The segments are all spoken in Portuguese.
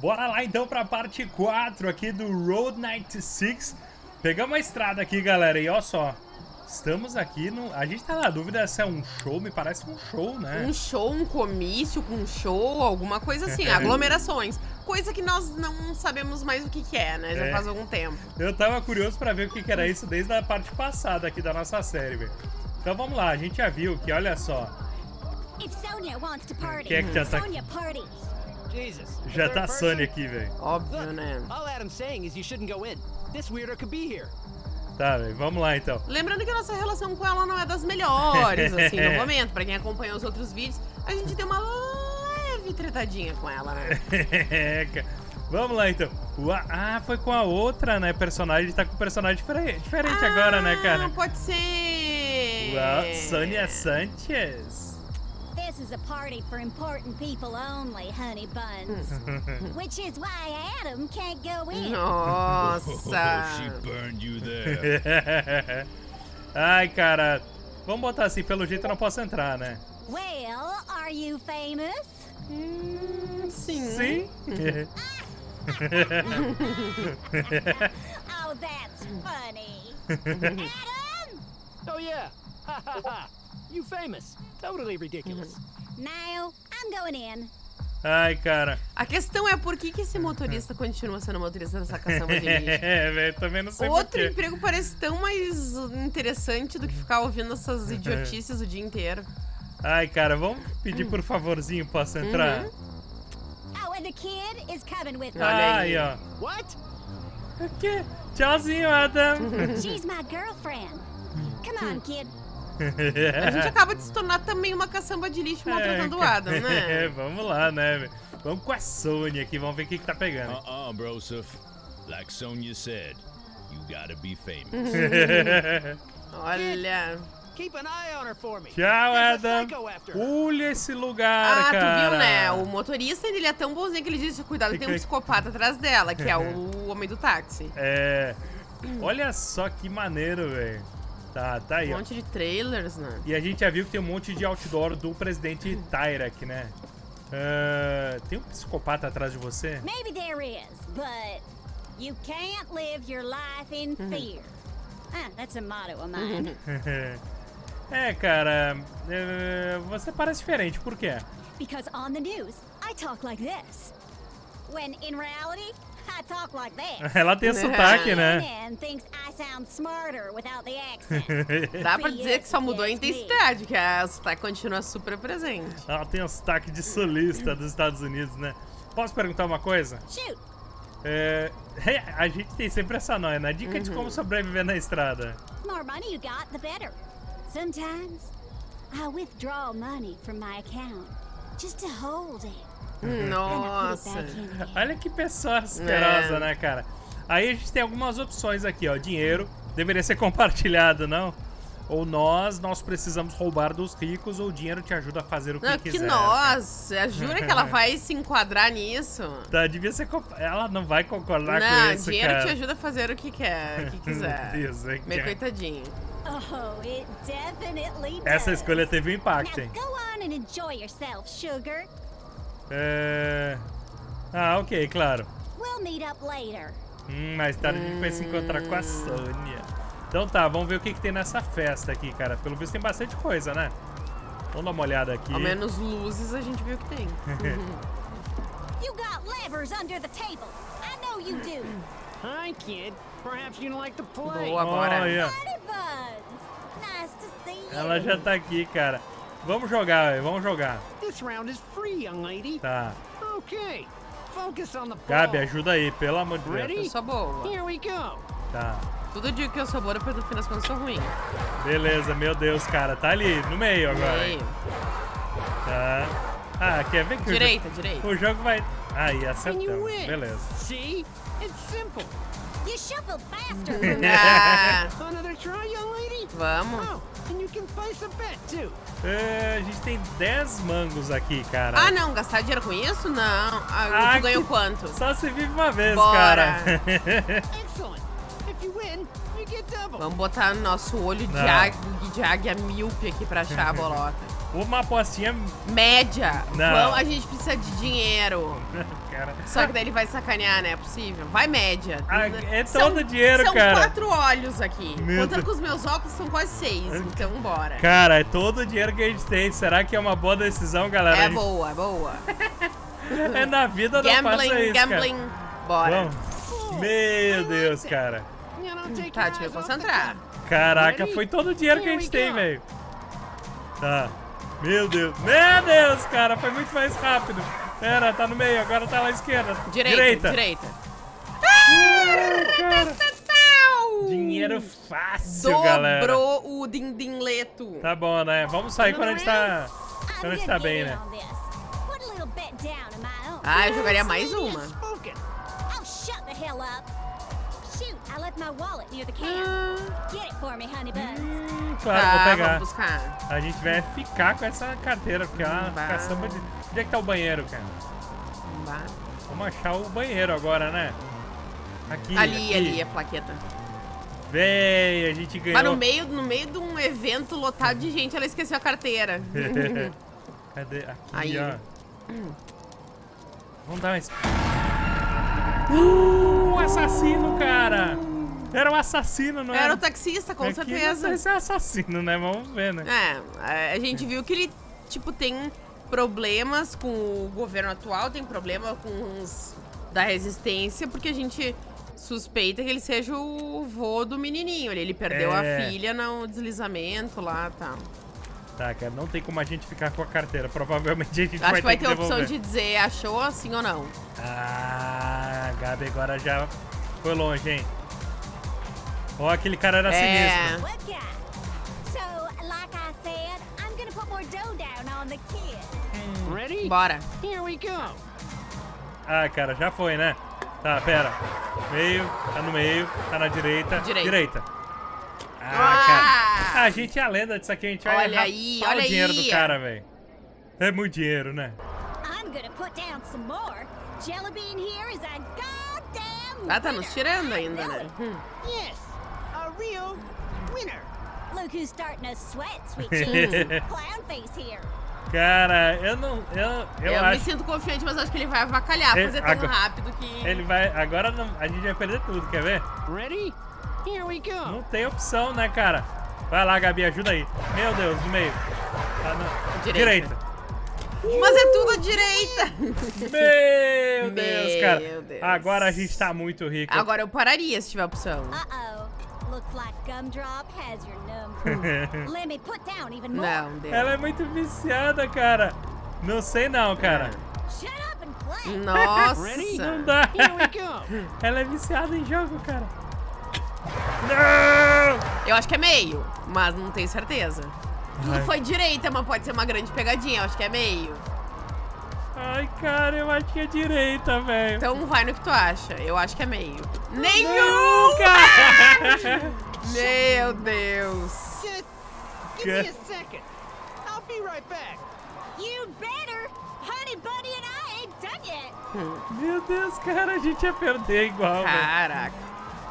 Bora lá então pra parte 4 aqui do Road 96. Pegamos a estrada aqui, galera, e ó só. Estamos aqui no... A gente tá na dúvida se é um show, me parece um show, né? Um show, um comício com um show, alguma coisa assim, aglomerações. Coisa que nós não sabemos mais o que, que é, né? Já É. faz algum tempo. Eu tava curioso pra ver o que, que era isso desde a parte passada aqui da nossa série, velho. Então vamos lá, a gente já viu que, olha só, If Sonia wants to party, Quem é que já tá- Já tá? Sony aqui, velho. Óbvio, né? all Adam's saying is you shouldn't go in. This weirdo could be here. Tá, velho, vamos lá então. Lembrando que a nossa relação com ela não é das melhores, assim, no momento. Pra quem acompanhou os outros vídeos, a gente deu uma leve tretadinha com ela, né? É, cara. Vamos lá então. Ua- Ah, foi com a outra, né? Personagem, tá com um personagem diferente, diferente agora, né, Ah, cara? pode ser. Uau, Sônia Sanchez. This is a party for important people only, honey buns. Which is why Adam can't go in. Nossa. she burned you there. Ai, cara. Vamos botar assim, pelo jeito eu não posso entrar, né? Well, are you famous? Hum, sim. Sim. Oh, that's funny. Adam! Oh yeah. Ha ha ha. You famous. Totally ridiculous. Now, I'm going in. Ai, cara. A questão é por que, que esse motorista continua sendo motorista dessa caçamba de lixo? É, velho, também não sei Outro emprego parece tão mais interessante do que ficar ouvindo essas idiotices o dia inteiro. Ai, cara, vamos pedir por favorzinho, posso entrar? Uhum. Oh, and the kid is coming with me. Olha aí. ó. What? O quê? Tchauzinho, Adam. She's my girlfriend. Come on, kid. A gente acaba de se tornar também uma caçamba de lixo maltratando o Adam, É, né? vamos lá, né? velho? Vamos com a Sony aqui, vamos ver o que, que tá pegando. uh-uh, Broseph. Like Sonya said, you gotta be famous. Olha. Keep an eye on her for me. Tchau, Adam. Olha esse lugar, Ah, cara. tu viu, né? O motorista, ele é tão bonzinho que ele disse, cuidado, tem um psicopata atrás dela, que é o homem do táxi. É. Olha só que maneiro, velho. Tá, tá aí, Um ó. monte de trailers, né? E a gente já viu que tem um monte de outdoor do presidente Tyrek, né? Ah, tem um psicopata atrás de você? Maybe there is, but you can't live your life in fear. Ah, that's a motto of mine. é, cara. é, você parece diferente, por quê? because on the news, I talk like this. When in reality, Ela tem sotaque, né? Dá pra dizer que só mudou a intensidade, que a sotaque continua super presente. Ela tem um sotaque de sulista dos Estados Unidos, né? Posso perguntar uma coisa? Shoot, É, a gente tem sempre essa noia, né? Dica de como sobreviver na estrada. more money you got, the better. Sometimes I withdraw money from my account just to hold it. It Nossa. Olha que pessoa asquerosa, É. né, cara? Aí a gente tem algumas opções aqui, ó. Dinheiro deveria ser compartilhado, não? Ou nós, nós precisamos roubar dos ricos, ou o dinheiro te ajuda a fazer o que Não, quiser. que nossa, jura que ela vai se enquadrar nisso? Tá, devia ser. comp- Ela não vai concordar com Não, isso, dinheiro cara. te ajuda a fazer o que quer, o que quiser. Meu Deus, é Meio que- coitadinho. Oh, it definitely does. Essa escolha teve um impacto, Now hein? go on and enjoy yourself, sugar. É... Ah, ok, claro. We'll meet up later. Hum, mais tarde a gente vai se encontrar com a Sônia. Então tá, vamos ver o que, que tem nessa festa aqui, cara. Pelo visto tem bastante coisa, né? Vamos dar uma olhada aqui. Ao menos luzes a gente viu que tem. You got levers under the table. I know you do. Hi, kid. Perhaps you don't like to play. Boa, bora. See you. ela já tá aqui, cara. Vamos jogar, velho, vamos jogar. This round is free, young lady. Tá. Okay. Focus on the ball. Gabi, ajuda aí, pelo amor de Deus. Eu sou boa. Here we go. Tá. Tudo digo que eu sou boa, depois no fim das contas eu sou ruim. Beleza, meu Deus, cara. Tá ali, no meio agora. Meio. Tá. Ah, quer ver que o jo- Direita, direita. o jogo vai... Aí, acertamos. win. Beleza. See? It's simple. You shuffled faster. Ah, Another try, young lady? vamos. Oh, and you can place a bet, too. É, a gente tem 10 mangos aqui, cara. Ah, não, gastar dinheiro com isso? Não. Ah, Ah, tu ganhou quanto? Só se vive uma vez, Bora. cara. Excellent. If you win, you get double. Vamos botar nosso olho de águia, de águia míope aqui pra achar a bolota. Uma apostinha, Média. Não. Vamos, a gente precisa de dinheiro. cara. Só que daí ele vai sacanear, né? É possível. Vai média. Ah, é todo dinheiro, são cara. quatro olhos aqui. Meu Contando Deus. com os meus óculos, são quase seis. Então, bora. Cara, é todo o dinheiro que a gente tem. Será que é uma boa decisão, galera? É gente- boa, é boa. É na vida não faça Gambling, isso, gambling. cara. Bora. Vamos. Meu Deus, cara. Tá, deixa eu the concentrar. Caraca, foi todo o dinheiro que a gente tem, velho. Tá. Meu Deus. Meu Deus, cara. Foi muito mais rápido. Pera, tá no meio. Agora tá lá à esquerda. Direita, direita. Cara, Tau! dinheiro fácil, galera. Dobrou o dindinleto. Tá bom, né? Vamos sair quando a gente tá... I'm Quando a gente tá bem, né? Ah, eu jogaria mais uma. Hum, claro, vou Tá, pegar. vamos buscar. A gente vai ficar com essa carteira, porque é uma Bah. caçamba de... Onde é que tá o banheiro, cara? Vamos achar o banheiro agora, né? Aqui, Ali, aqui. ali, a plaqueta. Véi, a gente ganhou. Mas no meio, no meio de um evento lotado de gente, ela esqueceu a carteira. Cadê? Aqui, Aí. ó. Vamos dar mais. Uh, assassino, cara! Era um assassino, não Era era? o taxista, com Não certeza. se é assassino, né? Vamos ver, né? É, a gente viu que ele, tipo, tem problemas com o governo atual, tem problema com os da resistência, porque a gente suspeita que ele seja o vô do menininho. Ele, ele perdeu É. a filha no deslizamento lá e tal. Tá, cara, não tem como a gente ficar com a carteira. Provavelmente a gente Acho vai que vai ter ter a opção de dizer achou assim ou não. Ah, Gabi agora já foi longe, hein? Ó, aquele cara era É. sinistro. Ready? Bora. Here we go. Ah, cara, já foi, né? Tá, pera. Meio, tá no meio, tá na direita. Direita. Ah, Ah! cara. A gente é a lenda disso aqui, a gente vai Olha aí, rapar olha o dinheiro aí. do cara, velho. É muito dinheiro, né? I'm gonna put down some more. Jelly bean here is a goddamn Ah, tá nos tirando ainda, né? Hum. Yes, real winner. Look who's starting to sweat, sweet cheeks. Clown face here. Cara, eu não. Eu, eu, Eu, me acho. sinto confiante, mas acho que ele vai avacalhar, Ele- fazer tão agora- rápido que. Ele vai. Agora não- a gente vai perder tudo, quer ver? Ready? Here we go. Não tem opção, né, cara? Vai lá, Gabi, ajuda aí. Meu Deus, no meio. Tá na- Direita. Direita. Mas é tudo à direita! Meu Deus, cara. Meu Deus. Agora a gente tá muito rico. Agora eu pararia se tiver opção. Uh-oh. Looks like Gumdrop has your number. Let me put down even more. Não. Ela é muito viciada, cara. Não sei não, cara. Shut up and play. Nossa! Não dá. Ela é viciada em jogo, cara. Não! Eu acho que é meio, mas não tenho certeza. Tudo Ai. foi direita, mas pode ser uma grande pegadinha. Eu acho que é meio. Ai, cara, eu acho que é direita, velho. Então vai no que tu acha. Eu acho que é meio. Nenhum! Não, cara! Meu Deus! Just give me a second. I'll be right back. You better. Honey Buddy and I ain't done yet. Meu Deus, cara, a gente ia perder igual. Caraca.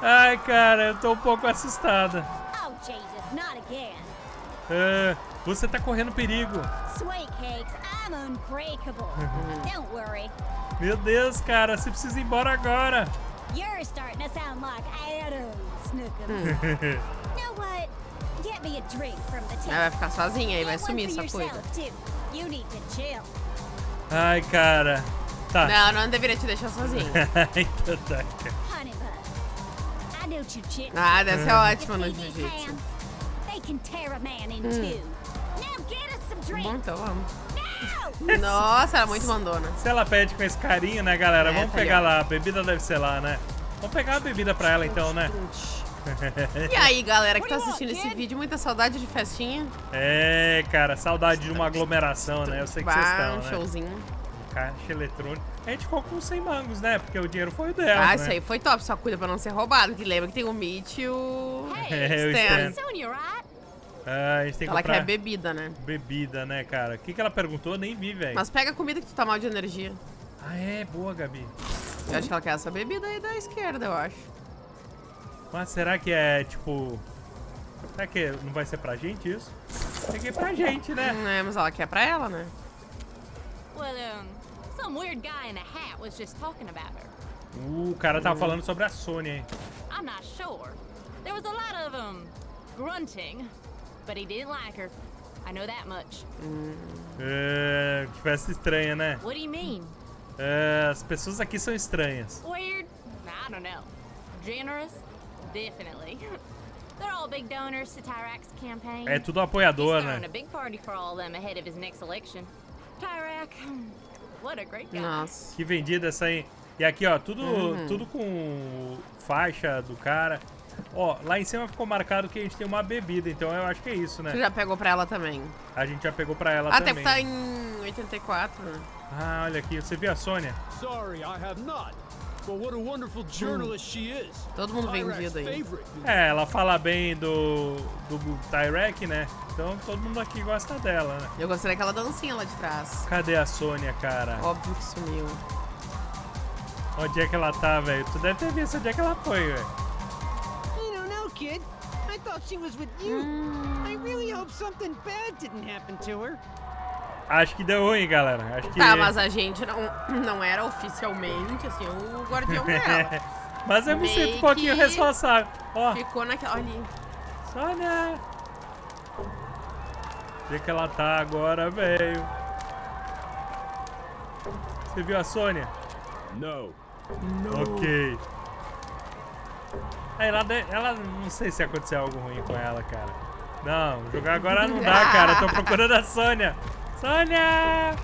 Ai, cara, eu tô um pouco assustada. Oh, Jesus, not again. Ah, você tá correndo perigo. Cakes, I'm unbreakable. Don't worry. Meu Deus, cara, você precisa ir embora agora. You're starting to sound like Adam Ela vai ficar sozinha aí, vai sumir essa coisa. Ai, cara. Tá. Não, não deveria te deixar sozinha. então tá. Ah, deve ser you ótimo no jiu-jitsu. some Bom, então vamos. No! Nossa, ela é muito mandona. Se ela pede com esse carinho, né, galera? É, Vamos tá pegar ó. lá. A bebida deve ser lá, né? Vamos pegar a bebida pra ela então, né? E aí, galera que tá assistindo esse vídeo, muita saudade de festinha. É, cara, saudade de uma aglomeração, né? Eu sei que vocês estão, um né? showzinho. Caixa eletrônica. A gente ficou com 100 mangos, né? Porque o dinheiro foi o dela, Ah, né? isso aí foi top, só cuida pra não ser roubado. Que lembra que tem o Meet e o É, o Stan. Stan. Sonia, right? Ah, a gente tem que Ela comprar quer bebida, né? bebida, né, cara? O que, que ela perguntou? Nem vi, velho. Mas pega a comida que tu tá mal de energia. Ah, é? Boa, Gabi. Eu acho que ela quer essa bebida aí da esquerda, eu acho. Mas será que é, tipo... Será que não vai ser pra gente isso? Peguei pra gente, né? É, mas ela quer pra ela, né? Well, um, some weird guy in a hat was just talking about her. Uh, o cara tava falando sobre a Sony, hein? I'm not sure. There was a lot of, um, grunting, but he didn't like her. I know that much. É, que festa estranha, né? What do you mean? É, as pessoas aqui são estranhas. Weird? I don't know. Generous? Definitely. They're all big donors to Tyrak's campaign. É tudo apoiador, né? a big party for all of them ahead of his next election. Tyrak, what a great guy. Nossa. Que vendida essa aí. E aqui, ó, tudo, tudo com faixa do cara. Ó, lá em cima ficou marcado que a gente tem uma bebida, então eu acho que é isso, Tu né? já pegou pra ela também. A gente já pegou pra ela Até também. que tá em 84, né? Ah, olha aqui, você viu a Sônia? Sorry, I have not. But what a wonderful journalist she is. Todo mundo vendido aí. favorite. É, ela fala bem do, do Tyrek, né? Então todo mundo aqui gosta dela, né? Eu gostei daquela dancinha lá de trás. Cadê a Sônia, cara? Óbvio que sumiu. Onde é que ela tá, velho? Tu deve ter visto onde é que ela foi, velho. Kid. I thought she was with you. I really hope something bad didn't happen to her. Acho que deu ruim, galera. Acho que... Tá, mas a gente não, não era oficialmente, assim, o guardião dela. Mas eu me sinto um pouquinho responsável. Ó, Ficou naquela. Olha ali. Sônia! Onde é que ela tá agora, velho? Você viu a Sônia? No. Ok. Aí ela, ela não sei se aconteceu algo ruim com ela, cara. Não, jogar agora não dá, cara. Tô procurando a Sônia. Sônia!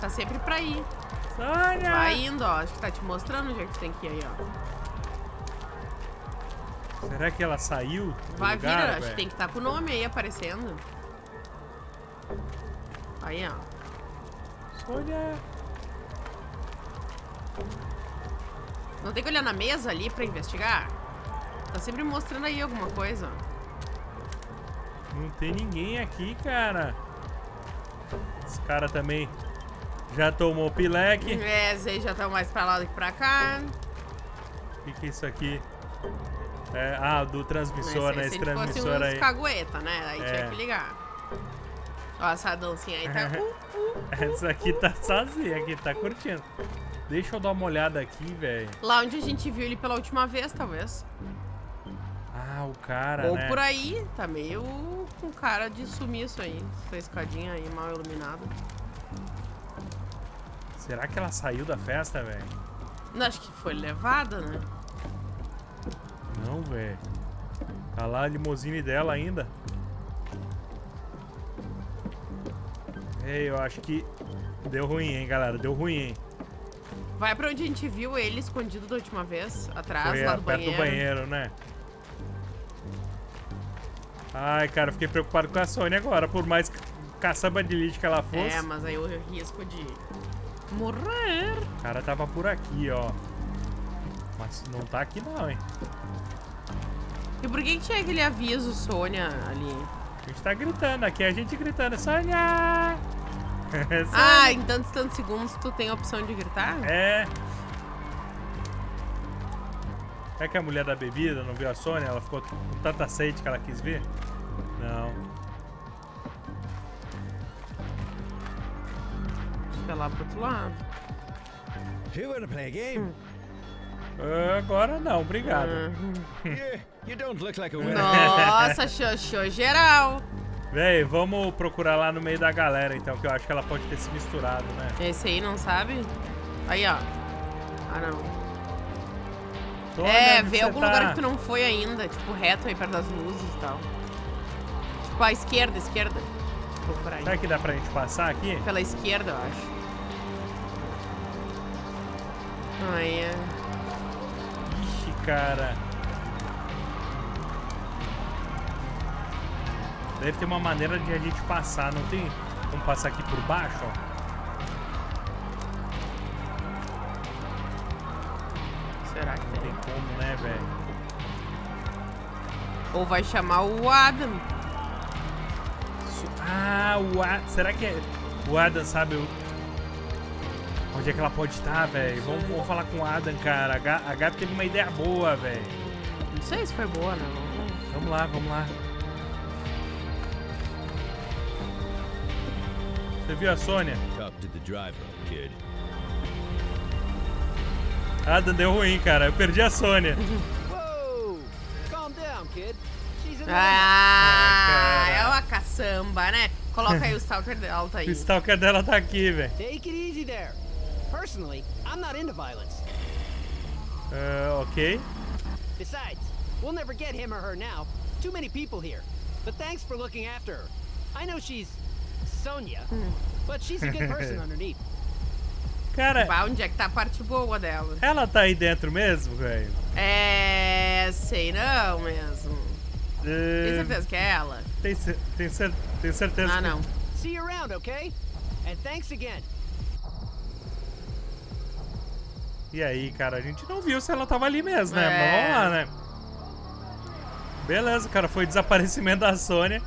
Tá sempre pra ir. Sônia! Vai indo, ó. Acho que tá te mostrando onde é que tem que ir aí, ó. Será que ela saiu? Vai vir, lugar, acho que tem que estar com o nome aí aparecendo. Aí, ó. Sônia! Não tem que olhar na mesa ali pra investigar? Tá sempre mostrando aí alguma coisa. Não tem ninguém aqui, cara. Esse cara também já tomou pileque. É, Zé já tá mais pra lá do que pra cá. O que, que é isso aqui? É, ah, do transmissor, né? se Esse transmissor aí. cagueta, né? Aí É. tinha que ligar. Ó, essa dancinha aí tá... Uh, uh. Essa aqui tá sozinha, aqui tá curtindo. Deixa eu dar uma olhada aqui, velho. Lá onde a gente viu ele pela última vez, talvez. O cara, Ou né? por aí, tá meio com cara de sumiço aí. Essa escadinha aí mal iluminada. Será que ela saiu da festa, velho? Não, acho que foi levada, né? Não, velho. Tá lá a limusine dela ainda. Ei, eu acho que deu ruim, hein, galera? Deu ruim, hein? Vai pra onde a gente viu ele escondido da última vez, atrás, Foi lá do perto banheiro. do banheiro, né? Ai, cara, fiquei preocupado com a Sony agora. Por mais caçamba de lixo que ela fosse. É, mas aí o risco de morrer. O cara tava por aqui, ó. Mas não tá aqui não, hein? E por que, que tinha aquele aviso, Sônia, ali? A gente tá gritando aqui, a gente gritando, Sônia! Sônia! Ah, em tantos tantos segundos tu tem a opção de gritar? É. É que a mulher da bebida não viu a Sônia? Ela ficou com tanta sede que ela quis ver? Não. Acho que é lá pro outro lado. You wanna play a game? Ah, Agora não, obrigado. Ah. yeah, you don't look like a winner. Nossa, xoxô geral. Véi, vamos procurar lá no meio da galera, então, que eu acho que ela pode ter se misturado, né? Esse aí não sabe? Aí, ó. Ah, não. Sônia, é, você algum tá? lugar que tu não foi ainda. Tipo, reto aí perto das luzes e tal. Tipo, à esquerda, esquerda. Vou por aí. Será que dá pra gente passar aqui? Pela esquerda, eu acho. Aí, é. Ixi, cara. Deve ter uma maneira de a gente passar, não tem? Vamos passar aqui por baixo, ó. Como, né, velho? Ou vai chamar o Adam. Ah, o Adam. Será que é... o Adam sabe o- onde é que ela pode estar, velho? Vamos, vamos falar com o Adam, cara. A Ga- a Gabi teve uma ideia boa, velho. Não sei se foi boa, né? Vamos ver. Vamos lá, vamos lá. Você viu a Sônia? Talk to the driver, kid. Adam deu ruim, cara. Eu perdi a Sônia. Whoa! Calm down, kid. She's an Ah, cara. é uma caçamba, né? Coloca aí o Stalker O aí. stalker dela tá aqui, velho. Take it easy there. Personally, I'm not into violence. Ah, ok. Besides, we'll never get him or her now. Too many people here. But thanks for looking after her. I know she's Sonia, but she's a good person underneath. Cara, Bah, onde é que tá a parte boa dela? ela tá aí dentro mesmo, velho? É. sei não mesmo. Tem É, certeza que é ela? tem, tem, cer- tem certeza Ah, que- não. See you around, okay? And thanks again. E aí, cara, a gente não viu se ela tava ali mesmo, né? É. Mas vamos lá, né? Beleza, cara, foi desaparecimento da Sônia.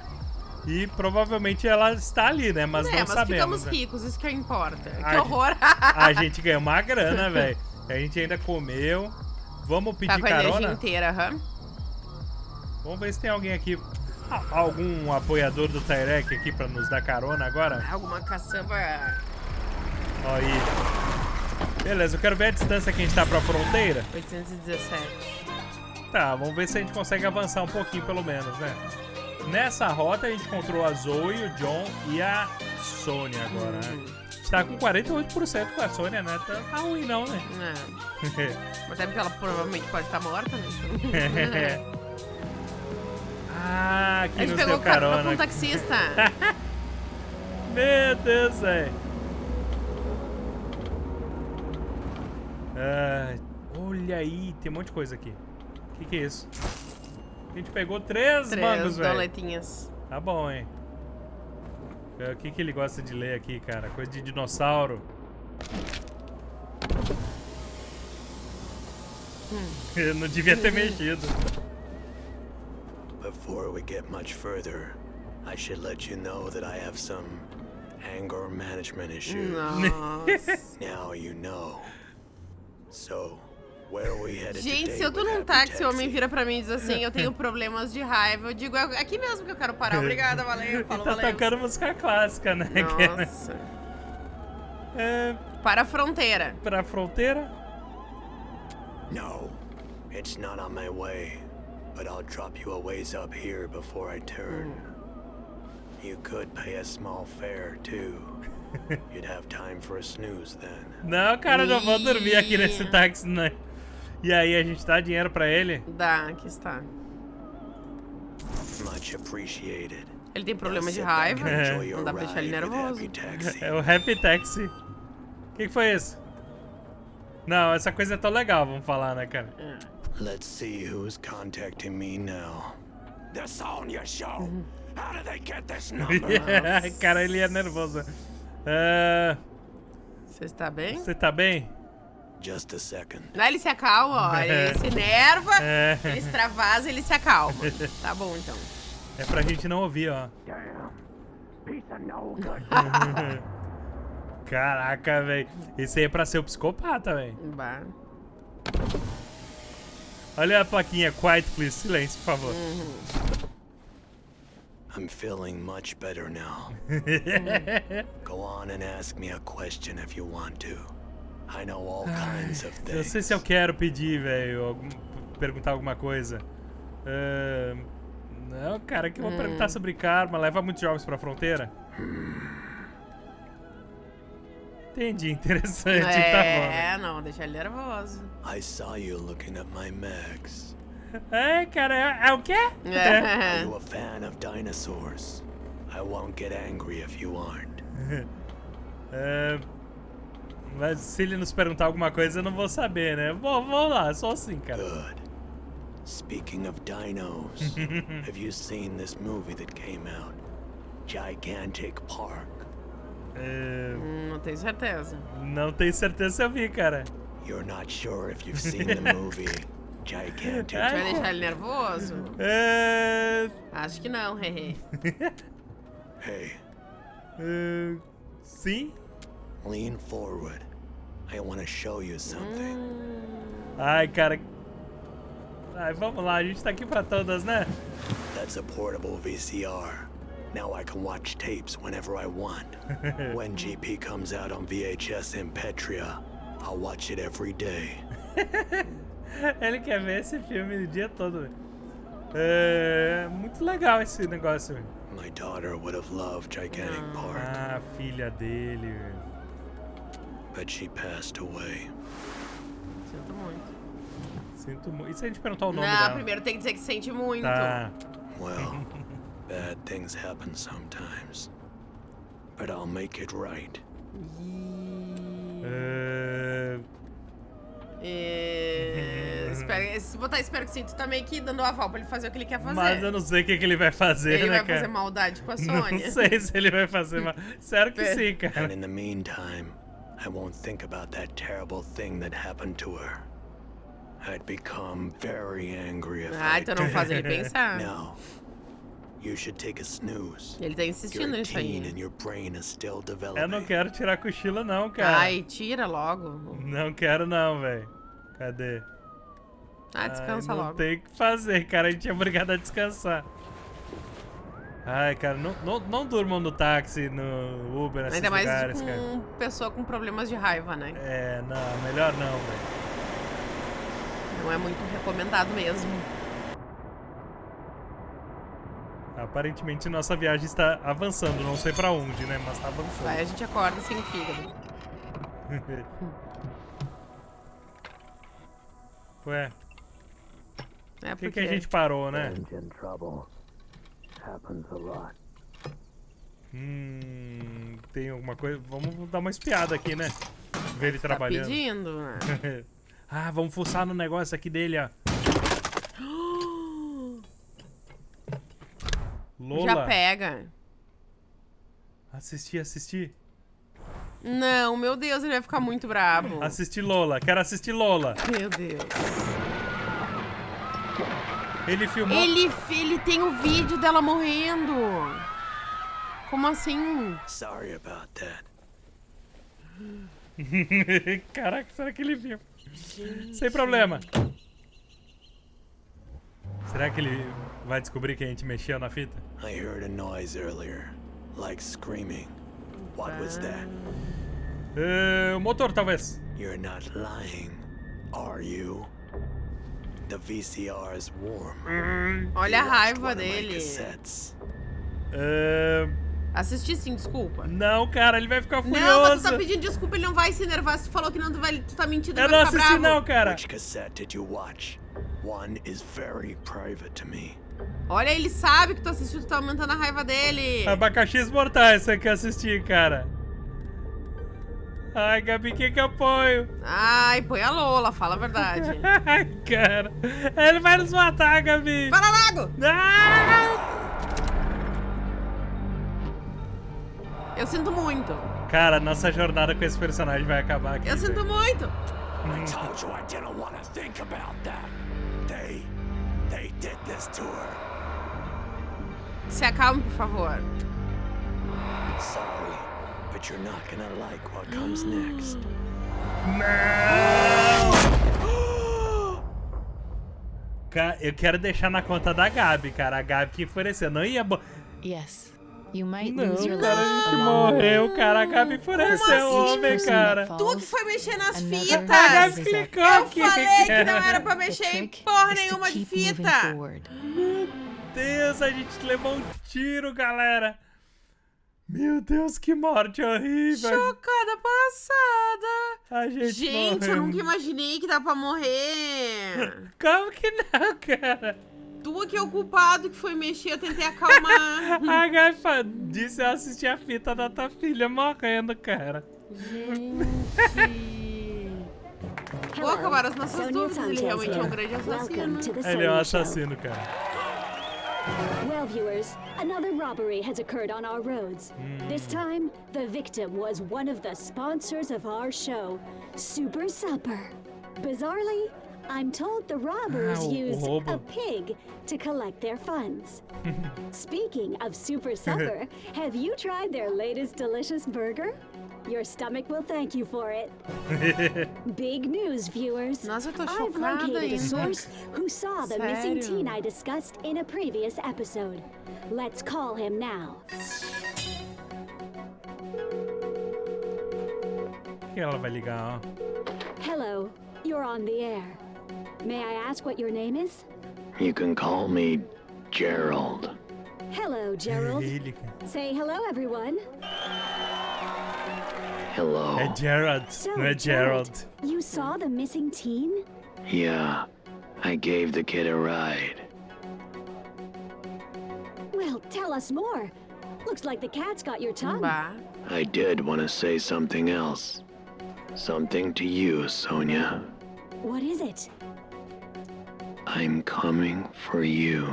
E provavelmente ela está ali, né? Mas é, não mas sabemos. ficamos né? ricos, isso que importa. Ai, que horror! A gente ganhou uma grana, velho. A gente ainda comeu. Vamos tá pedir com a energia carona? inteira, aham. Vamos ver se tem alguém aqui. a- Algum apoiador do Tyrek aqui pra nos dar carona agora? Alguma caçamba. Aí. Beleza, eu quero ver a distância que a gente tá pra fronteira. 817. Tá, vamos ver se a gente consegue avançar um pouquinho pelo menos, né? Nessa rota a gente encontrou a Zoe, o John e a Sônia agora, né? A gente tá com 48% com a Sônia, né? Tá, tá ruim não, né? É. Mas até porque ela provavelmente pode estar morta, né? Então... ah, A aqui gente nos pegou deu carona com carona. um taxista. Meu Deus, velho. Ai, olha aí, tem um monte de coisa aqui. O que, que é isso? A gente pegou três, Três mangos, velho. doletinhas. Tá bom, hein? É, O que, que ele gosta de ler aqui, cara? Coisa de dinossauro. Eu não devia ter mexido. Before we get much further, I should let you know that I have some anger management issues. Nossa. Now you know. So, Gente, se eu tô num táxi e o homem vira pra mim e diz assim, eu tenho problemas de raiva, eu digo, é aqui mesmo que eu quero parar. Obrigada, valeu, falou, tá valeu. tocando música clássica, né? Nossa. É, Para a fronteira. pra fronteira? No, it's not on my way. But I'll drop you a ways up here before I turn. You could pay a small fare, too. You'd have time for a snooze then. Não, cara, não vou dormir aqui nesse táxi, né? E aí, a gente dá dinheiro pra ele? Dá, aqui está. Much appreciated. Ele tem problema de raiva, enjoy não your dá pra deixar ele nervoso. Happy Taxi. É o Happy Taxi. O que, que foi isso? Não, essa coisa é tão legal, vamos falar, né, cara? Let's see who's contacting me now. The Sonya Show. How did they get this number? cara, ele é nervoso. É, Você está bem? Você tá bem? Just a second. Não, ele se acalma, ó. Ele se nerva, É. ele extravasa, ele se acalma. Tá bom, então. É pra gente não ouvir, ó. Caraca, velho. Esse aí é pra ser o psicopata, velho. Bah. Olha a plaquinha, quiet please, silêncio, por favor. I'm feeling much better now. Go on and ask me a question if you want to. I know all kinds of Eu things. sei se eu quero pedir, velho, algum- perguntar alguma coisa. Ahn, não, cara, que eu vou perguntar sobre karma. Leva muitos jovens pra fronteira? Entendi, interessante, tá bom. É, não, deixa ele nervoso. I saw you looking at my mags. É, cara, é, é o quê? Are you a fan of dinosaurs? I won't get angry if you aren't. É, mas se ele nos perguntar alguma coisa, eu não vou saber, né? Bom, vamos lá, só assim, cara. Good. Speaking of dinos, have you seen this movie that came out? Gigantic Park. É, Hum, não tenho certeza. não tenho certeza se eu vi, cara. You're not sure if you've seen the movie Gigantic Vai Ai, deixar ele nervoso? É, Acho que não, hehe. Hey, é, sim? Lean forward. I want to show you something. Ai, cara. Ai, vamos lá, a gente tá aqui pra todas, né? That's a portable VCR. Now I can watch tapes whenever I want. when GP comes out on VHS in Petria, I'll watch it every day. Ele quer ver esse filme o dia todo. É muito legal esse negócio. My daughter would have loved Gigantic Park, Ah, filha dele. But she passed away. Sinto muito. Sinto muito. E se a gente perguntar o nome Não, dela? primeiro tem que dizer que sente muito. Tá. Well, bad things happen sometimes. But I'll make it right. É, É, espero- se botar espero que sim, tu tá meio que dando aval pra ele fazer o que ele quer fazer. Mas eu não sei o que, que ele vai fazer, ele né, vai cara? fazer maldade com a Não Sônia. sei se ele vai fazer mal. Sério que É. sim, And cara. in the meantime, I won't think about that terrible thing that happened to her. I'd become very angry if Ah, I então não faz ele pensar. No. You should take a snooze. Ele tá insistindo You're a nisso teen aí. and your brain is still developing. Eu não quero tirar cochilo, não, cara. Ai, tira logo. Não quero, não, velho. Cadê? Ah, descansa Ai, não logo. tem o que fazer, cara. A gente é obrigado a descansar. Ai, cara, não, não, não durmam no táxi, no Uber, nesses Ainda mais lugares, com cara. pessoa com problemas de raiva, né? É, não, melhor não, velho. Não é muito recomendado mesmo. Aparentemente nossa viagem está avançando, não sei pra onde, né? Mas tá avançando. Vai, a gente acorda sem fígado. Ué, É por que, porque... que a gente parou, né? in trouble. Happens a lot. Hum, tem alguma coisa. Vamos dar uma espiada aqui, né? Ver ele Tá trabalhando. pedindo, né? ah, vamos fuçar no negócio aqui dele, ó. Lola. Já pega. Assistir, assistir. Não, meu Deus, ele vai ficar muito brabo. Assistir Lola. Quero assistir Lola. Meu Deus. Ele filmou. Ele, ele tem o vídeo dela morrendo. Como assim? Sorry about that. Caraca, será que ele viu? Sem problema. Será que ele vai descobrir que a gente mexeu na fita? I heard a noise earlier, like screaming. What was that? É, o motor, talvez. You're not lying, are you? The VCR is warm. Olha a raiva dele. cassettes. É, Assisti sim, desculpa. não, cara, ele vai ficar Não, mas furioso. tu tá pedindo desculpa, ele não vai se enervar. Se tu falou que não, tu, vai, tu tá mentindo, Eu ele não vai ficar assisti, não, cara. Which cassette did you watch? One is very private to me. Olha, ele sabe que tu assistiu, tu tá aumentando a raiva dele. Abacaxis mortais, você quer assistir, cara. Ai, Gabi, quem que eu apoio? Ai, põe a Lola, fala a verdade. Ai, cara. Ele vai nos matar, Gabi. Fala logo! Ah! Eu sinto muito. Cara, nossa jornada com esse personagem vai acabar aqui. Eu sinto muito. I told you I didn't want to think about that. They, they did this to her. Se acalme, por favor. Sorry, but you're not gonna like what comes next. Ca- Eu quero deixar na conta da Gabi, cara. A Gabi que enfureceu. Não ia. bo- Yes, you might Não, lose your cara, a gente morreu, cara. A Gabi enfureceu o assim? homem, Person cara. that Tu que foi mexer nas fitas. A Gabi clicou Eu aqui. falei que não cara. era pra mexer em porra nenhuma de fita. forward. Deus, a gente levou um tiro, galera. Meu Deus, que morte horrível. Chocada passada. A gente, Gente, eu nunca imaginei que dá pra morrer. Como que não, cara? Tu que é o culpado que foi mexer, eu tentei acalmar. A Gabi fa- disse eu assisti a fita da tua filha morrendo, cara. Gente. Vou acabar as nossas dúvidas. Ele realmente é um grande assassino. Ele é um assassino, cara. Well, viewers, another robbery has occurred on our roads. Hmm. This time, the victim was one of the sponsors of our show, Super Supper. Bizarrely, I'm told the robbers used a pig to collect their funds. Speaking of Super Supper, have you tried their latest delicious burger? Your stomach will thank you for it. Big news, viewers. Nossa, tô I've located a source who saw the missing teen I discussed in a previous episode. Let's call him now. que ela vai ligar. Hello, you're on the air. May I ask what your name is? You can call me Gerald. Hello, Gerald. Say hello, everyone. Hello. É Gerard, So, não é Gerald. you saw the missing teen? Yeah, I gave the kid a ride. Well, tell us more. Looks like the cat's got your tongue. Bah. I did want to say something else. Something to you, Sonia. What is it? I'm coming for you.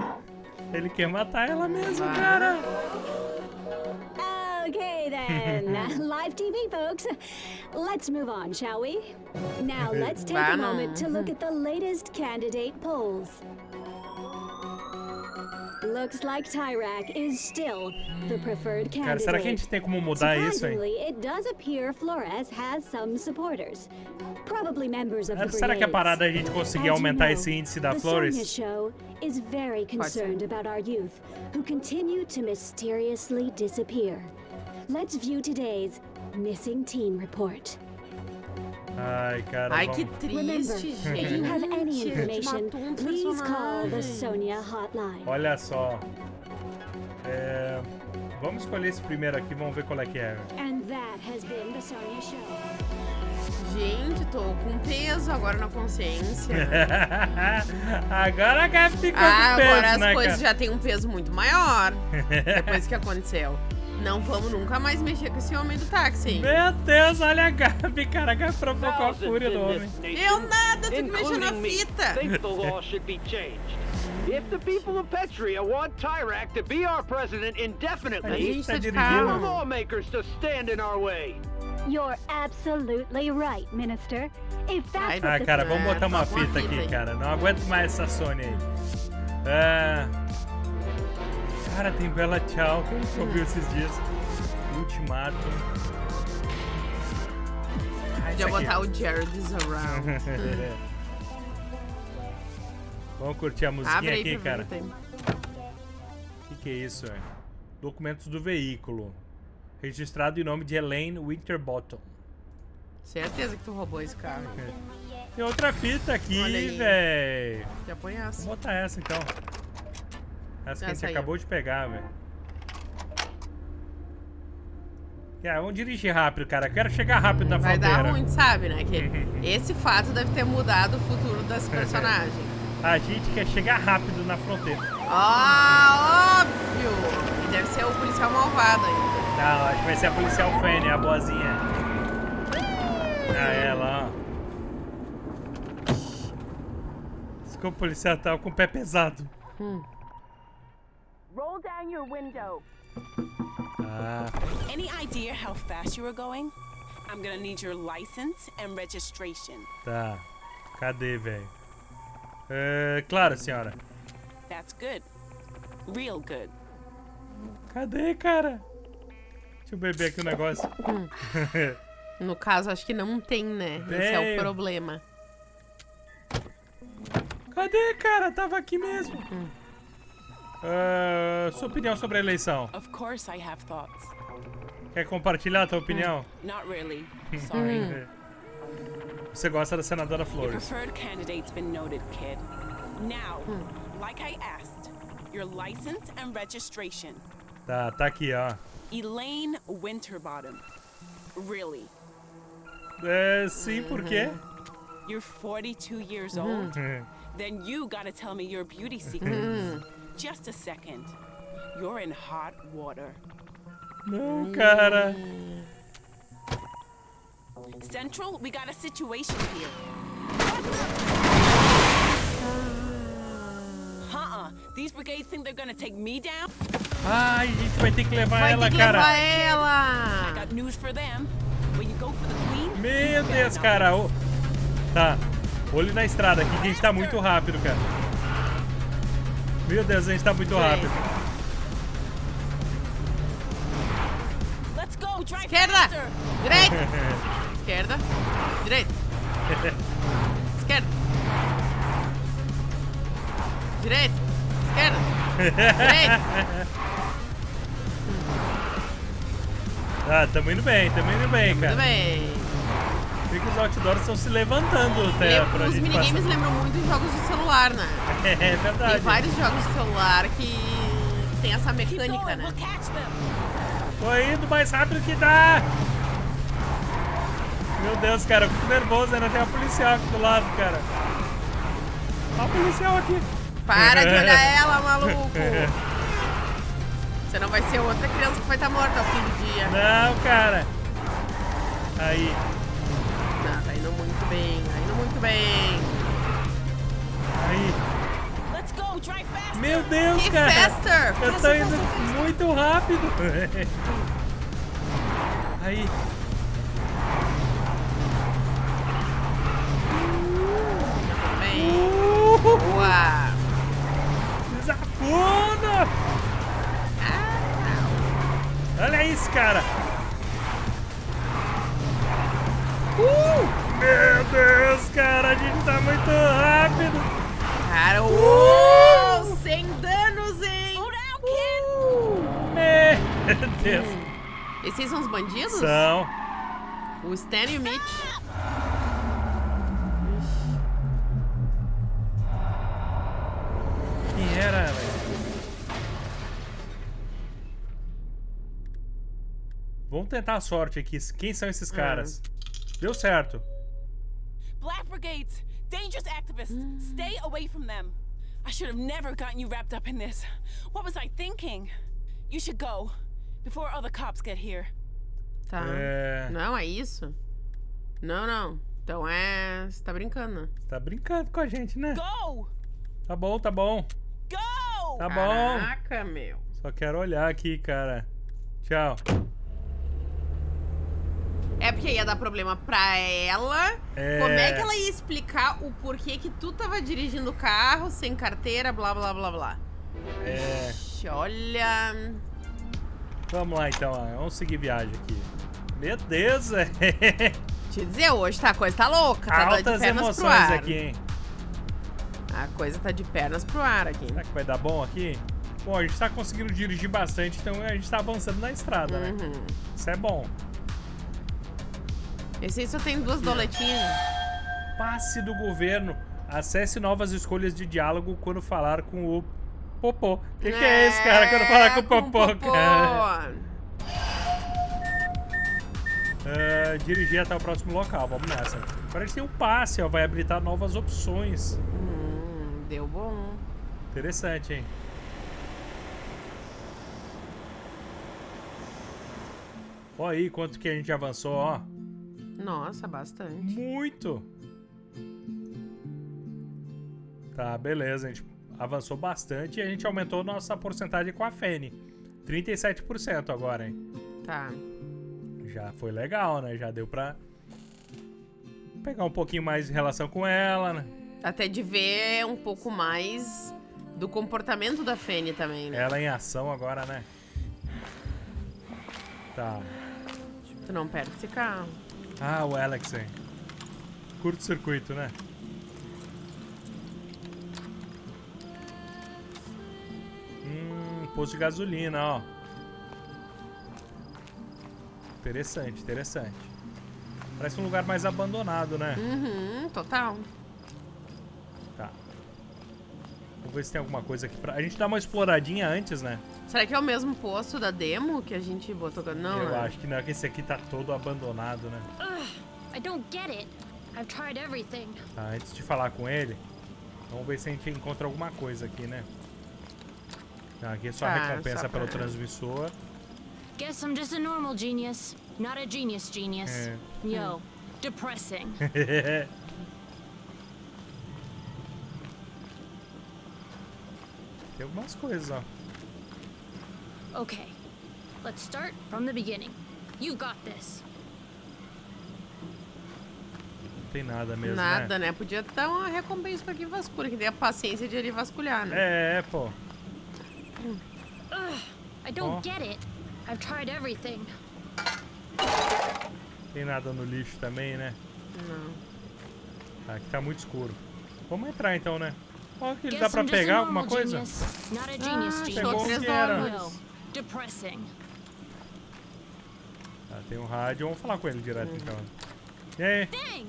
Ele quer matar ela mesmo, cara. Okay. Uh, Live TV, folks. Let's move on, shall we? Now, let's take a moment to look at the latest candidate polls. Looks like Tyrak is still the preferred Cara, candidate. será que a gente tem como mudar isso, hein? It does appear Flores has some supporters. Probably members of the Será que a parada é a gente conseguir aumentar esse índice da Flores? the Sonia show is very concerned about our youth who continue to mysteriously disappear. Let's view today's missing teen report. Ai, cara, Ai, vamos... que Remember, triste, if you have any gente. information, Matou please call the personagem. Sonia hotline. Olha só. É, Vamos escolher esse primeiro aqui, vamos ver qual é que é. And that has been the Sonia show. Gente, tô com peso agora na consciência. Agora a Gabi ficou Ah, com peso, agora as né, coisas cara? já têm um peso muito maior depois que aconteceu. Não vamos nunca mais mexer com esse homem do táxi. hein? Meu Deus, olha a Gabi, cara. A Gabi provocou a fúria do homem. Eu nada, tem que mexer na fita. think the law should be changed. If the people of Petria want Tyrak to be our president indefinitely, tá tell the lawmakers to stand in our way. You're absolutely right, Minister. If that's Ah, cara, vamos botar uma fita aqui, cara. Não aguento mais essa Sony aí. É... Cara, tem Bela Tchau, que a gente ouviu esses dias. Ultimato. Ah, Podia botar o Jared is around. Vamos curtir a musiquinha Abre aqui, cara. o que, que é isso, é? Documentos do veículo. Registrado em nome de Elaine Winterbottom. Certeza que tu roubou esse carro. Tem outra fita aqui, véi. Já põe essa. Vamos botar essa então. Essa que a gente Essa aí, acabou de pegar, velho. Yeah, vamos dirigir rápido, cara. Quero chegar rápido na Vai fronteira. dar ruim, sabe, né? Que esse fato deve ter mudado o futuro das personagens. A gente quer chegar rápido na fronteira. Ah, óbvio! E deve ser o policial malvado ainda. Não, acho que vai ser a policial Fanny, a boazinha. Ah, ela, ó. O policial tava com o pé pesado. Roll down your window. Ah, Any idea how fast you were going? I'm gonna need your license and registration. tá. Cadê, velho? É, claro, senhora. That's good. Real good. Cadê, cara? Deixa eu beber aqui o negócio. No caso, acho que não tem, né? Esse é Tem. o problema. Cadê, cara? Tava aqui mesmo. Ah, sua opinião sobre a eleição? Of course, I have thoughts. Quer compartilhar a tua opinião? Not really. Sorry. Você gosta da senadora Your Flores. preferred candidate's been noted, kid. Now, like I asked, your license and registration. Tá, tá aqui, ó. Elaine Winterbottom. Really? É, sim, por quê? You're 42 years old? Then you gotta tell me your beauty secrets. Just a second. You're in hot water. Não, cara. Central, we got a situation here. Uh-uh. These brigades think they're gonna take me down? Ai, a gente vai ter que levar Vai ela, ter que cara. levar I ela! got news for them. When you go for the queen, Meu Deus, cara. miss. O... Tá. Olho na estrada aqui, que a gente tá muito rápido, cara. Meu Deus, a gente tá muito rápido. Let's go, drive Esquerda! Direita! Esquerda. Direita. Esquerda. Direita. Esquerda. Direita. Ah, tamo indo bem, tamo indo bem, cara. Tudo bem. Vê que os outdoors estão se levantando até pra Os minigames passar. lembram muito de jogos de celular, né? É Tem verdade. vários jogos de celular que tem essa mecânica, né? we'll catch them. Tô indo mais rápido que dá. Meu Deus, cara, eu fico nervoso, ainda tem a policial aqui do lado, cara. Olha a policial aqui. Para de olhar ela, maluco! Você não vai ser outra criança que vai estar morta ao fim do dia. Não, cara. Aí. Não, tá indo muito bem, tá indo muito bem. Meu Deus, Que cara. faster! Eu tô indo muito rápido. Aí. Uh, Boa! desafunda. Olha isso, cara. Uh, meu Deus, cara, a gente tá muito rápido. Cara, uh, Deus. Esses são os bandidos? São. O Stan e o Mitch. Quem era, velho? Vamos tentar a sorte aqui. Quem são esses caras? Deu certo. Black Brigades, dangerous activists. Stay away from them. I should have never gotten you wrapped up in this. What was I thinking? You should go before other cops get here. Tá. É. Não, é isso? Não, não. Então é. Você tá brincando, né? Tá brincando com a gente, né? Go! Tá bom, tá bom. Go! Tá bom. Caraca, meu. Só quero olhar aqui, cara. Tchau. É porque ia dar problema pra ela. É. Como é que ela ia explicar o porquê que tu tava dirigindo o carro sem carteira, blá blá blá blá? É. Ixi, Olha. Vamos lá então, ó. vamos seguir viagem aqui. Meu Deus, é. Te dizer, hoje tá, a coisa tá louca, tá de Altas emoções aqui, hein? A coisa tá de pernas pro ar aqui. Será que vai dar bom aqui? Bom, a gente tá conseguindo dirigir bastante, então a gente tá avançando na estrada, né? Uhum. Isso é bom. Esse aí só tem duas doletinhas. Passe do governo. Acesse novas escolhas de diálogo quando falar com o Popô. O que, que é esse, cara, quando falar com o Popô, cara? Ah, dirigir até o próximo local, vamos nessa. A gente tem um passe, ó, vai habilitar novas opções. Hum, deu bom. Interessante, hein? Ó aí quanto que a gente avançou, ó. Nossa, bastante. Muito! Tá, beleza, a gente avançou bastante e a gente aumentou nossa porcentagem com a Fene. 37% agora, hein? Tá. Já foi legal, né? Já deu pra pegar um pouquinho mais de relação com ela, né? Até de ver um pouco mais do comportamento da Fene também, né? Ela em ação agora, né? Tá. Tu não perde esse carro. Ah, o Alex, hein? Curto-circuito, né? Posto de gasolina, ó. Interessante, interessante. Parece um lugar mais abandonado, né? Uhum, total. Tá. Vamos ver se tem alguma coisa aqui pra... A gente dá uma exploradinha antes, né? Será que é o mesmo posto da demo que a gente botou? Não, Eu né? acho que não, que esse aqui tá todo abandonado, né? I don't get it. I've tried everything. Tá, antes de falar com ele, vamos ver se a gente encontra alguma coisa aqui, né? Tá, aqui é só Tá, recompensa só pelo transmissor. Guess I'm just a normal genius, not a genius genius. É. Yo, depressing. Tem algumas coisas, ó. Okay, let's start from the beginning. You got this. tem nada mesmo, Nada, né? né? Podia dar uma recompensa pra quem vasculha, que tem a paciência de ele vasculhar, né? É, pô. I don't Oh. get it. I've tried everything. Tem nada no lixo também, né? Não. Aqui tá muito escuro. Vamos entrar então, né? Ó, que dá pra pegar alguma coisa? genius. Ah, pegou três que era. Ah, tem um rádio, vamos falar com ele direto então. E aí? Dang!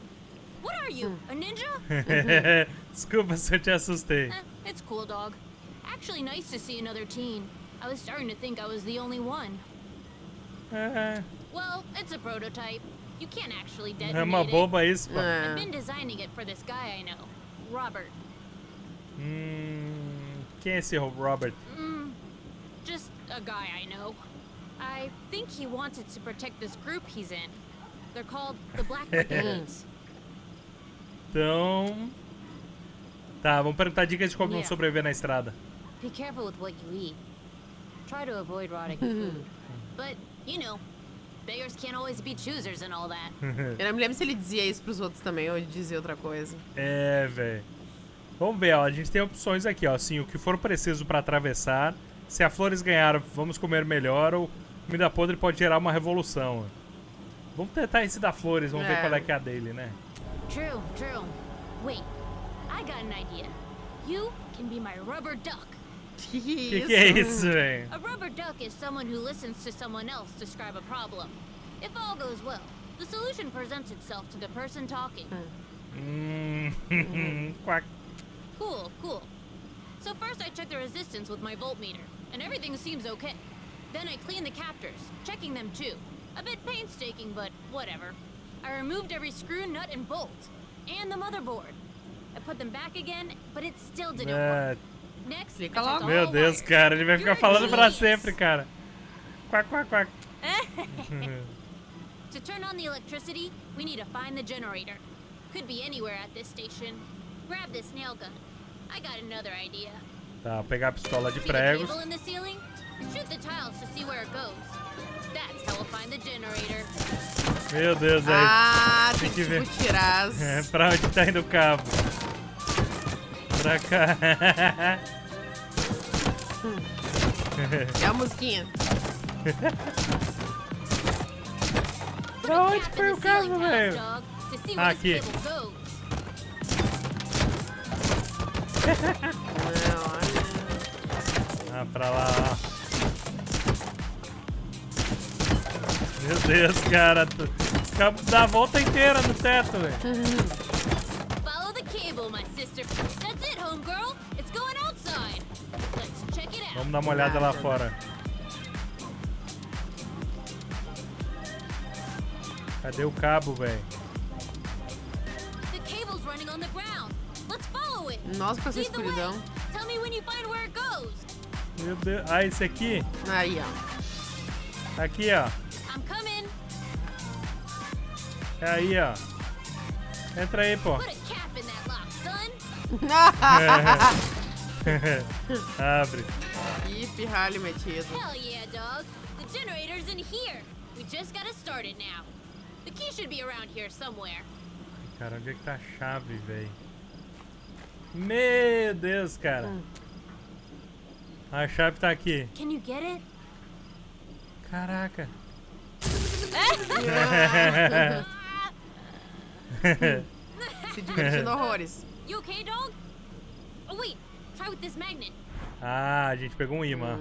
What are you, a ninja? Desculpa se eu te assustei. Eh, it's cool, dog. Actually, nice to see another teen. I was starting to think I was the only one. É, Well, it's a prototype. You can't actually é detonate uma it. boba isso, pô. É. I've been designing it for this guy I know, Robert. Hum, quem é esse Robert? Mm, just a guy I know. I think he wanted to protect this group he's in. They're called the Black Brigades. Então... Tá, vamos perguntar dicas de como Yeah. sobreviver na estrada. Be careful with what you eat. Try to avoid rotting food. But, you know, beggars can't always be choosers and all that. Eu não me lembro se ele dizia isso pros outros também, ou ele dizia outra coisa. É, velho. Vamos ver, ó. A gente tem opções aqui, ó. Assim, o que for preciso pra atravessar. Se a Flores ganhar, vamos comer melhor. Ou comida podre pode gerar uma revolução. Vamos tentar esse da Flores, vamos ver É. qual é que é a dele, né? True, true. Wait, I got an idea. You can be my rubber duck. Que Que que é isso, velho? A rubber duck is someone who listens to someone else describe a problem. If all goes well, the solution presents itself to the person talking. Hum. Quack. Cool, cool. So first I check the resistance with my voltmeter, and everything seems okay. Then I clean the captors, checking them too. A bit painstaking, but whatever. I removed every screw, nut, and bolt, and the motherboard. I put them back again, but it still didn't work. É, Fica logo. meu Deus, cara. Ele vai ficar falando pra sempre, cara. Quack, quack, quack. To turn on the electricity, we need to find the generator. Could be anywhere at this station. Grab this nail gun. I got another idea. Tá, vou pegar a pistola de See the pregos. cable in the ceiling? Shoot the tiles to see where it goes. That's how we'll find the generator. Meu Deus, velho. Ah, Tem tem que que ver. tirar. É, pra onde tá indo o cabo? Pra cá. É a musiquinha. pra onde foi o ceiling velho? aqui. Ah, pra lá, ó. Meu Deus, cara. dá a volta inteira no teto, velho. Vamos dar uma olhada lá fora. Cadê o cabo, velho? Nossa, com essa escuridão. Tell me when you find where it goes. Meu Deus. Ah, esse aqui? Aí, ó. Aqui, ó. I'm coming. É aí, ó. Entra aí, pô. Abre. Ih, pirralho metido. Hell yeah, dog. The generator's in here. We just gotta start it now. The key should be around here somewhere. Cara, onde é que tá a chave, velho? Meu Deus, cara. A chave tá aqui. Can you get it? Caraca. Se divertindo horrores. You okay, dog? Oh wait, try with this magnet. ah, a gente pegou um imã.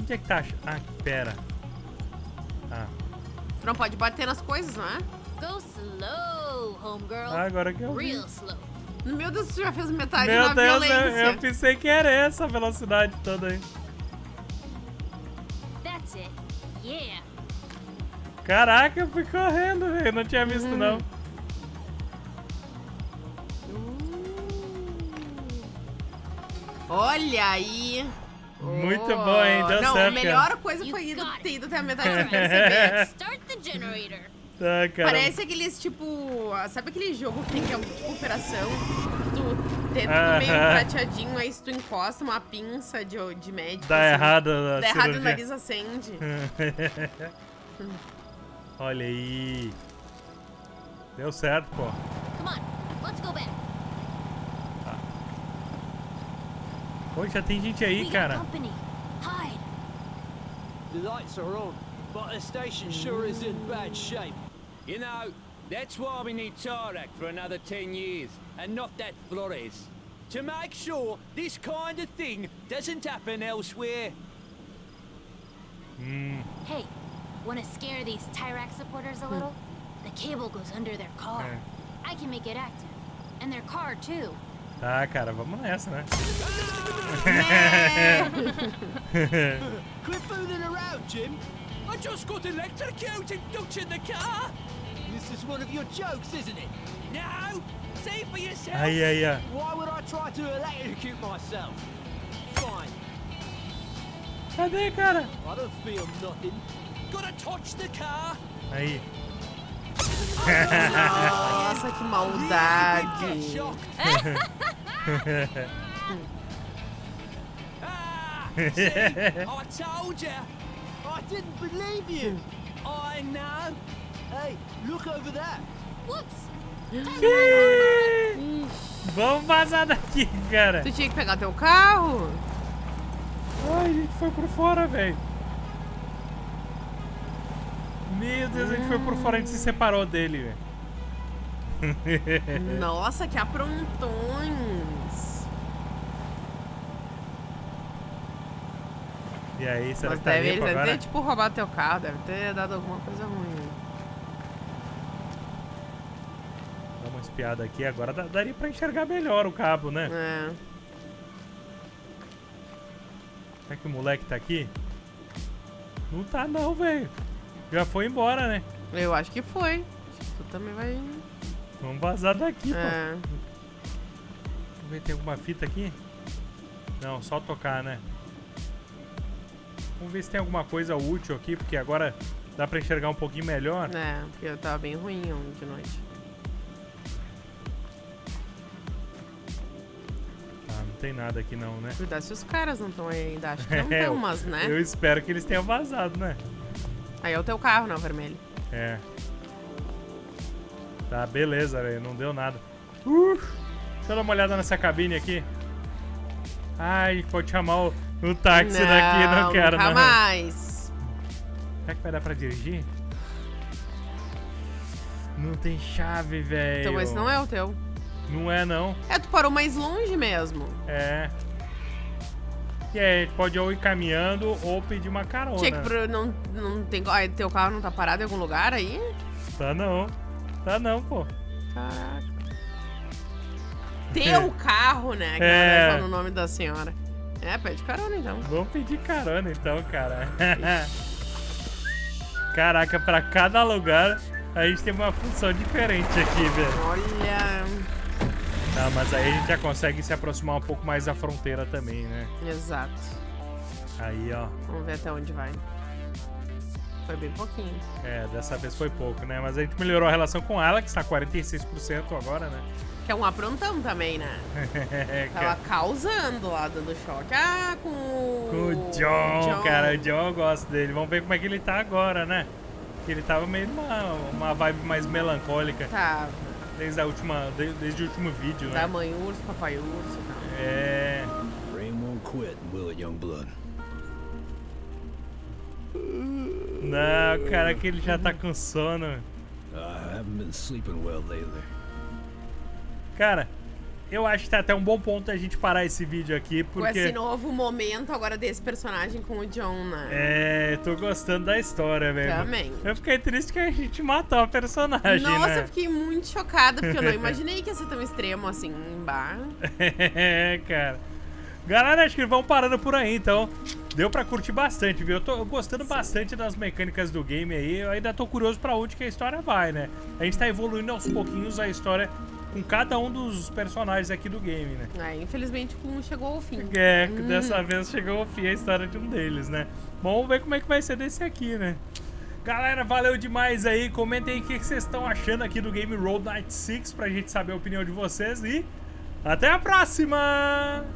Onde é que tá? Ah, pera. Ah, Tu não pode bater nas coisas, não é? Go slow, homegirl. Ah, agora que eu vi. Real slow. Meu Deus, tu já fez metade Meu na Deus, eu, violência. eu pensei que era essa a velocidade toda aí. That's it. Yeah. Caraca, eu fui correndo, velho. Não tinha visto, não. Olha aí. Muito Oh. bom, hein? Deu Não, certo, a melhor cara. coisa foi ido, ter ido até a metade sem perceber. Start the generator. Tá, cara. Parece aqueles tipo. Sabe aquele jogo que tem que é um tipo operação? Tu tenta Aham. meio prateadinho, aí se tu encosta uma pinça de, de médico. Dá assim, errado Dá errado e o cirurgia. nariz acende. Olha aí. Deu certo, pô. Come on, let's go back. Pô, já tem gente aí, We got cara. company. Hide. The lights are on, but the station sure is in bad shape. You know, that's why we need Tarak for another 10 years, and not that Flores. To make sure this kind of thing doesn't happen elsewhere. Hum. Hey, want to scare these Tyrax supporters a little? Hmm. The cable goes under their car. I can make it active. And their car, too. Tá, cara, vamos nessa, né? Quit fooling around, Jim. I just got electrocuted touching the car. This is one of your jokes, isn't it? No, see for yourself. Aí, aí, ó. Why would I try to electrocute myself? Fine. Cadê, cara? I don't feel nothing. Gotta touch the car. Aí. Nossa, que maldade. Ah, see, I told you. I didn't believe you. I know. Hey, look over there. Whoops. Vamos vazar daqui, cara. Tu tinha que pegar teu carro? Ai, a gente foi por fora, velho. Meu Deus, a gente foi por fora, a gente se separou dele, velho. Nossa, que aprontões. E aí, será Mas que tá deve, limpo deve ter, tipo, roubado teu carro. Deve ter dado alguma coisa ruim. Dá uma espiada aqui, agora daria pra enxergar melhor o cabo, né? É. Será que o moleque tá aqui? Não tá não, velho. Já foi embora, né? Eu acho que foi. Acho que tu também vai... Vamos vazar daqui, pô. É. Vamos ver, tem alguma fita aqui? Não, só tocar, né? Vamos ver se tem alguma coisa útil aqui, porque agora dá pra enxergar um pouquinho melhor. É, porque eu tava bem ruim de noite. Ah, não tem nada aqui não, né? Cuidado se os caras não estão aí ainda. Acho que não É, tem umas, né? Eu espero que eles tenham vazado, né? Aí é o teu carro, né, o vermelho. É. Tá, beleza, velho. Não deu nada. Uh, deixa eu dar uma olhada nessa cabine aqui. Ai, pode chamar o, o táxi daqui, não quero, nunca não. mais. Será que vai dar pra dirigir? Não tem chave, velho. Então esse não é o teu. Não é, não. É, tu parou mais longe mesmo. É. E aí, a gente pode ou ir caminhando ou pedir uma carona. Tinha que pro, não, não tem. Ai, teu carro não tá parado em algum lugar aí? Tá não. Tá não, pô. Caraca. Teu carro, né? Que É. tá no nome da senhora. É, pede carona então. Vamos pedir carona então, cara. Caraca, pra cada lugar a gente tem uma função diferente aqui, velho. Olha. Tá, mas aí a gente já consegue se aproximar um pouco mais da fronteira também, né? Exato. Aí, ó. Vamos ver até onde vai. Foi bem pouquinho. É, dessa vez foi pouco, né? Mas a gente melhorou a relação com ela, que está 46% agora, né? Que é um aprontão também, né? É, Tava causando lá, dando choque. Ah, com o... Com o John, cara. O John eu gosto dele. Vamos ver como é que ele tá agora, né? Que ele tava meio numa uma vibe mais melancólica. Tá. Desde, a última, de- desde o último vídeo, né? Da mãe urso, papai urso e tal. É. Rain won't quit, will it, Youngblood? Não, cara, que ele já tá com sono. I haven't been sleeping well lately. Cara, eu acho que tá até um bom ponto a gente parar esse vídeo aqui, Com porque. esse novo momento agora desse personagem com o John, né? É, tô gostando da história, velho. Também. Eu fiquei triste que a gente matou a personagem, Nossa, né? eu fiquei muito chocada, porque eu não imaginei que ia ser tão extremo assim, em bar. É, cara. Galera, acho que vão parando por aí, então. Deu pra curtir bastante, viu? Eu tô gostando bastante das mecânicas do game aí. Eu ainda tô curioso pra onde que a história vai, né? A gente tá evoluindo aos pouquinhos a história com cada um dos personagens aqui do game, né? É, infelizmente, um chegou ao fim. É, Hum. dessa vez chegou ao fim a história de um deles, né? Bom, vamos ver como é que vai ser desse aqui, né? Galera, valeu demais aí. Comentem aí o que que vocês estão achando aqui do game Road Night 6 pra gente saber a opinião de vocês e até a próxima!